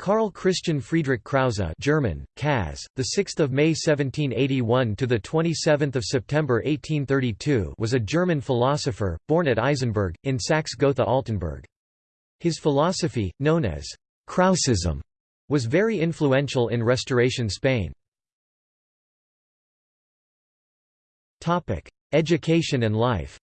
Karl Christian Friedrich Krause German, Kaz, the 6th of May 1781 to the 27th of September 1832 was a German philosopher, born at Eisenberg, in Saxe-Gotha-Altenburg. His philosophy, known as Krausism, was very influential in Restoration Spain. Topic: Education and life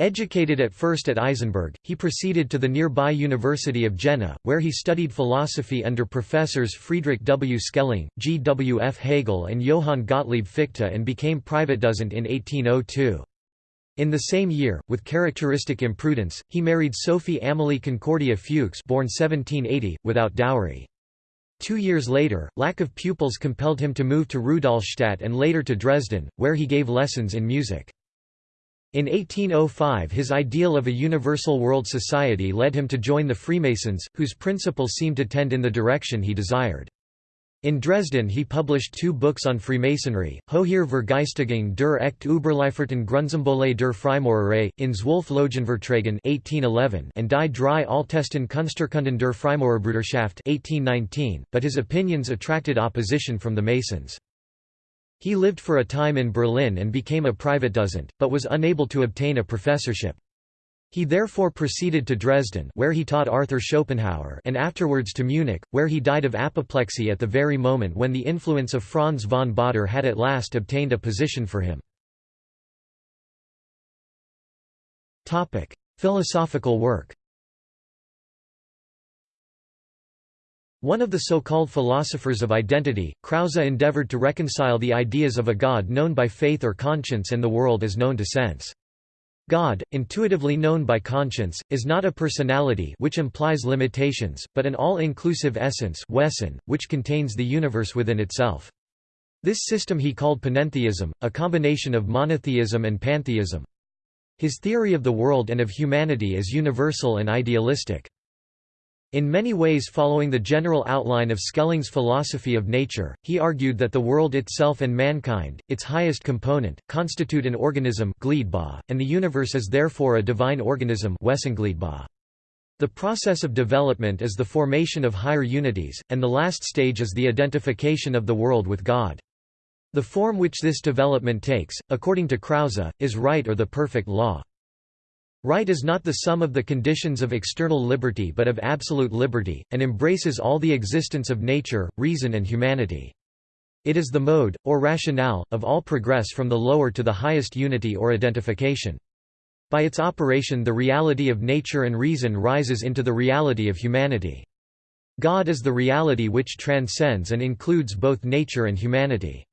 Educated at first at Eisenberg, he proceeded to the nearby University of Jena, where he studied philosophy under professors Friedrich W. Schelling, G. W. F. Hegel and Johann Gottlieb Fichte and became private Privatdozent in 1802. In the same year, with characteristic imprudence, he married Sophie Amélie Concordia Fuchs born 1780, without dowry. Two years later, lack of pupils compelled him to move to Rudolstadt and later to Dresden, where he gave lessons in music. In 1805 his ideal of a universal world society led him to join the Freemasons, whose principles seemed to tend in the direction he desired. In Dresden he published two books on Freemasonry, Hohe Vergeistigung der Echt Überlieferten Grundsymbole der Freimaurerei, in Zwölf Logenvorträgen 1811 and Die drei Altesten Kunsturkunden der Freimaurerbruderschaft 1819, but his opinions attracted opposition from the Masons. He lived for a time in Berlin and became a private Privatdozent, but was unable to obtain a professorship. He therefore proceeded to Dresden where he taught Arthur Schopenhauer and afterwards to Munich, where he died of apoplexy at the very moment when the influence of Franz von Baader had at last obtained a position for him. Philosophical work One of the so-called philosophers of identity, Krause endeavored to reconcile the ideas of a God known by faith or conscience and the world as known to sense. God, intuitively known by conscience, is not a personality which implies limitations, but an all-inclusive essence Wesen, which contains the universe within itself. This system he called panentheism, a combination of monotheism and pantheism. His theory of the world and of humanity is universal and idealistic. In many ways following the general outline of Schelling's philosophy of nature, he argued that the world itself and mankind, its highest component, constitute an organism and the universe is therefore a divine organism The process of development is the formation of higher unities, and the last stage is the identification of the world with God. The form which this development takes, according to Krause, is right or the perfect law. Right is not the sum of the conditions of external liberty but of absolute liberty, and embraces all the existence of nature, reason and humanity. It is the mode, or rationale, of all progress from the lower to the highest unity or identification. By its operation the reality of nature and reason rises into the reality of humanity. God is the reality which transcends and includes both nature and humanity.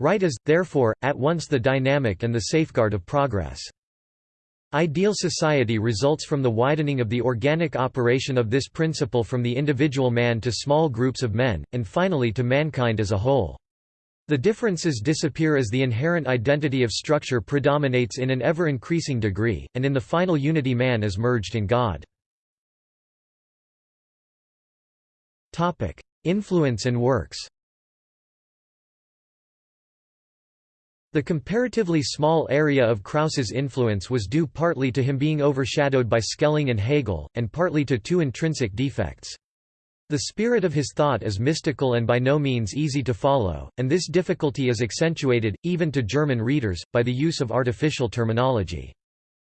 Right is, therefore, at once the dynamic and the safeguard of progress. Ideal society results from the widening of the organic operation of this principle from the individual man to small groups of men, and finally to mankind as a whole. The differences disappear as the inherent identity of structure predominates in an ever-increasing degree, and in the final unity man is merged in God. Influence and works The comparatively small area of Krause's influence was due partly to him being overshadowed by Schelling and Hegel, and partly to two intrinsic defects. The spirit of his thought is mystical and by no means easy to follow, and this difficulty is accentuated, even to German readers, by the use of artificial terminology.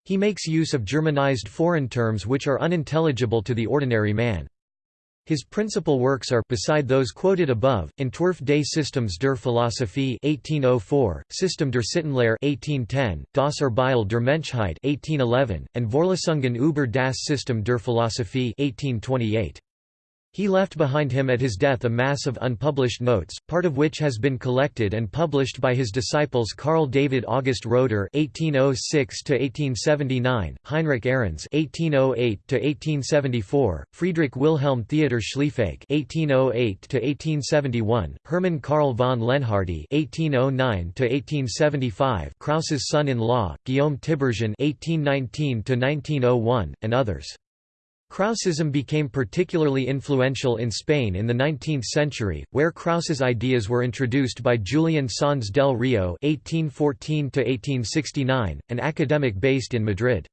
He makes use of Germanized foreign terms which are unintelligible to the ordinary man. His principal works are beside those quoted above, Entwurf des Systems der Philosophie 1804, System der Sittenlehre 1810, Das Urbild der Menschheit 1811, and Vorlesungen über das System der Philosophie 1828. He left behind him at his death a mass of unpublished notes, part of which has been collected and published by his disciples Carl David August Roeder (1806–1879), Heinrich Ahrens (1808–1874), Friedrich Wilhelm Theodor Schlieffen (1808–1871), Hermann Karl von Leonhardi (1809–1875), Krause's son-in-law Guillaume Tiberghien (1819–1901), and others. Krausism became particularly influential in Spain in the 19th century, where Krause's ideas were introduced by Julian Sanz del Rio (1814–1869), an academic based in Madrid.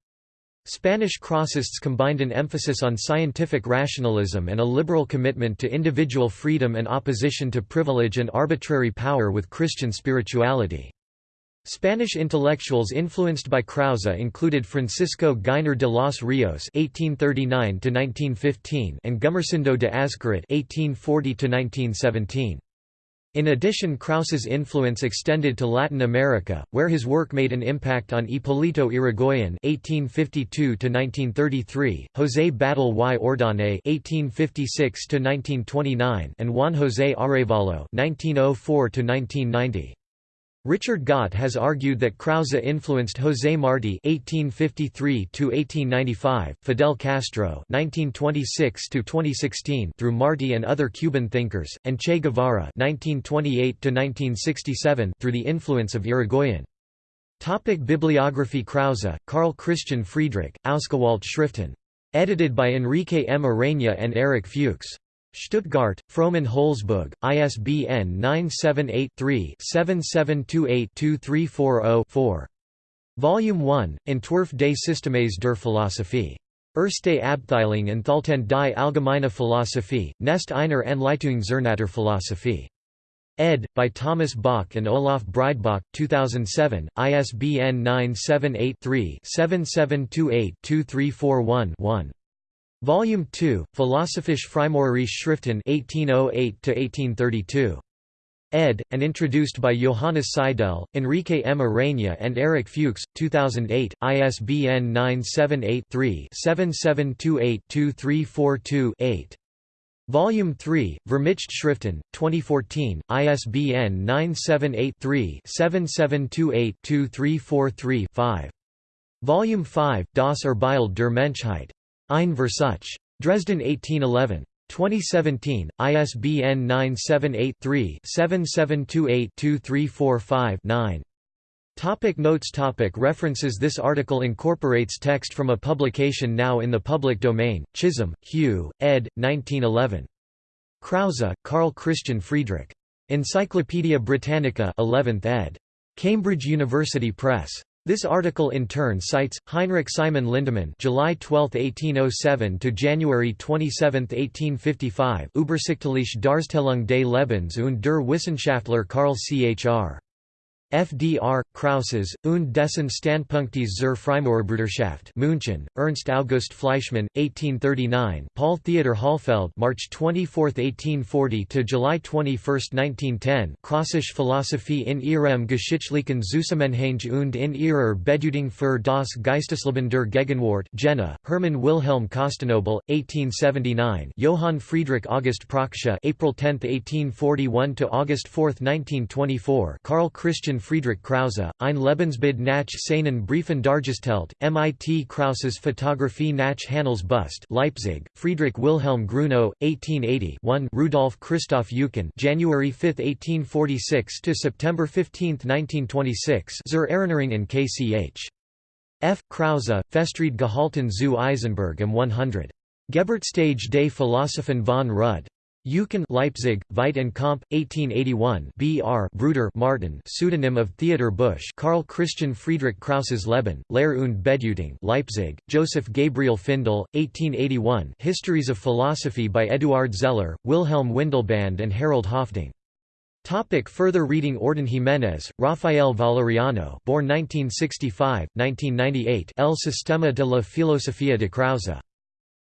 Spanish Krausists combined an emphasis on scientific rationalism and a liberal commitment to individual freedom and opposition to privilege and arbitrary power with Christian spirituality. Spanish intellectuals influenced by Krause included Francisco Giner de los Rios (1839–1915) and Gumersindo de Azcarate (1840–1917). In addition Krause's influence extended to Latin America, where his work made an impact on Hipólito Yrigoyen (1852–1933), José Batlle y Ordóñez (1856–1929), and Juan José Arévalo (1904–1990). Richard Gott has argued that Krause influenced José Martí (1853–1895), Fidel Castro (1926–2016) through Martí and other Cuban thinkers, and Che Guevara (1928–1967) through the influence of Irigoyen. Topic Bibliography Krause, Karl Christian Friedrich, Ausgewählte Schriften. Edited by Enrique M. Ureña and Erich Fuchs. Stuttgart, Frommann Holzboog, ISBN 978-3-7728-2340-4. Volume 1, Entwurf des Systems der Philosophie. Erste Abteilung Enthalten die Allgemeine Philosophie, Nest einer Anleitung zur Naturphilosophie. Ed. by Thomas Bach and Olaf Breidbach, 2007, ISBN 978 3 7728 2341 1. Volume 2, Philosophische Freimaurerliche Schriften 1808–1832. ed., and introduced by Johannes Seidel, Enrique M. Ureña and Erich Fuchs, 2008, ISBN 978-3-7728-2342-8. Volume 3, Vermischte Schriften, 2014, ISBN 978-3-7728-2343-5. Volume 5, Das Urbild der Menschheit. Ein Versuch. Dresden 1811. 2017, ISBN 978-3-7728-2345-9. Topic notes topic References This article incorporates text from a publication now in the public domain, Chisholm, Hugh, ed. 1911. Krause, Karl Christian Friedrich. Encyclopædia Britannica 11th ed. Cambridge University Press. This article in turn cites Heinrich Simon Lindemann, July 12, 1807 to January 27, 1855, Übersichtliche Darstellung des Lebens und der Wissenschaftslehre Karl Chr. FDR, Krauses, und dessen Standpunktes zur Freimaurerbrüderschaft München, Ernst August Fleischmann, 1839 Paul Theodor Hohlfeld March 24, 1840 to July 21, 1910 Kraussische Philosophie in ihrem geschichtlichen Zusammenhang und in ihrer Bedeutung für das Geistesleben der Gegenwart Jena, Hermann Wilhelm Costenoble, 1879 Johann Friedrich August Prokschia April 10, 1841 to August 4, 1924 Karl Christian Friedrich Krause, Ein Lebensbild nach seinen Briefen dargestellt, MIT Krause's Photographie nach Hanels Bust Leipzig, Friedrich Wilhelm Grunow, 1880 1 Rudolf Christoph Eucken January 5, 1846 to September 15, 1926 Zur Erinnerung in K.C.H. F. Krause, Festred gehalten zu Eisenberg am 100. Geburtsstage des Philosophen von Rudd. Eucken Leipzig, Veit and Comp, 1881 B. R. Bruder Martin pseudonym of Theodor Busch Karl Christian Friedrich Krauses Leben, Lehre und Bedeutung Leipzig, Joseph Gabriel Findel, 1881 Histories of Philosophy by Eduard Zeller, Wilhelm Windelband and Harald Høffding. Topic further reading Orden Jiménez, Rafael Valeriano born 1965, 1998 El Sistema de la Filosofía de Krause.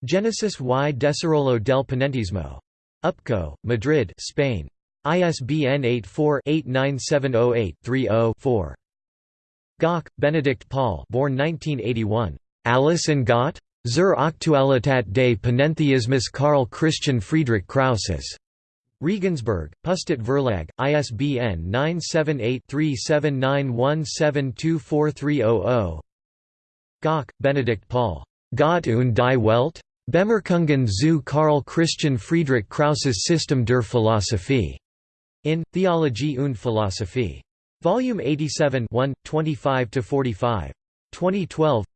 Genesis y Desarrollo del Panenteísmo. UPCO, Madrid Spain. ISBN 84-89708-30-4. Göcke, Benedict Paul born 1981. Alles in Gott? Zur Aktualität des Panentheismus Karl Christian Friedrich Krauses. Regensburg, Pustet Verlag, ISBN 978-3791724300. Göcke, Benedict Paul. Gott und die Welt? Bemerkungen zu Karl Christian Friedrich Krauses System der Philosophie. In Theologie und Philosophie. Volume 87 1, 25–45. 2012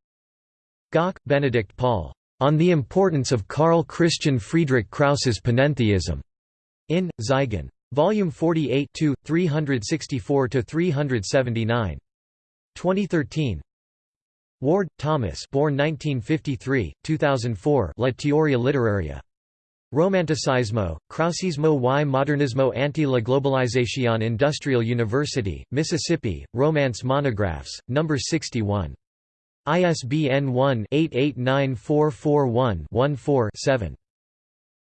Göcke, Benedict Paul. On the Importance of Karl Christian Friedrich Krause's Panentheism. In, Zygon. Volume 48 364–379. 2013 Ward, Thomas born 1953, 2004 La teoria literaria. Romanticismo, Krausismo y Modernismo ante la globalización Industrial University, Mississippi, Romance Monographs, No. 61. ISBN 1-889441-14-7.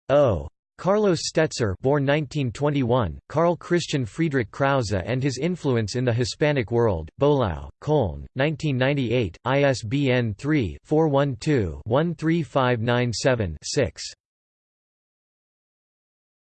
O. Carlos Stoetzer born 1921, Carl Christian Friedrich Krause and his influence in the Hispanic world, Böhlau, Köln, 1998, ISBN 3-412-13597-6.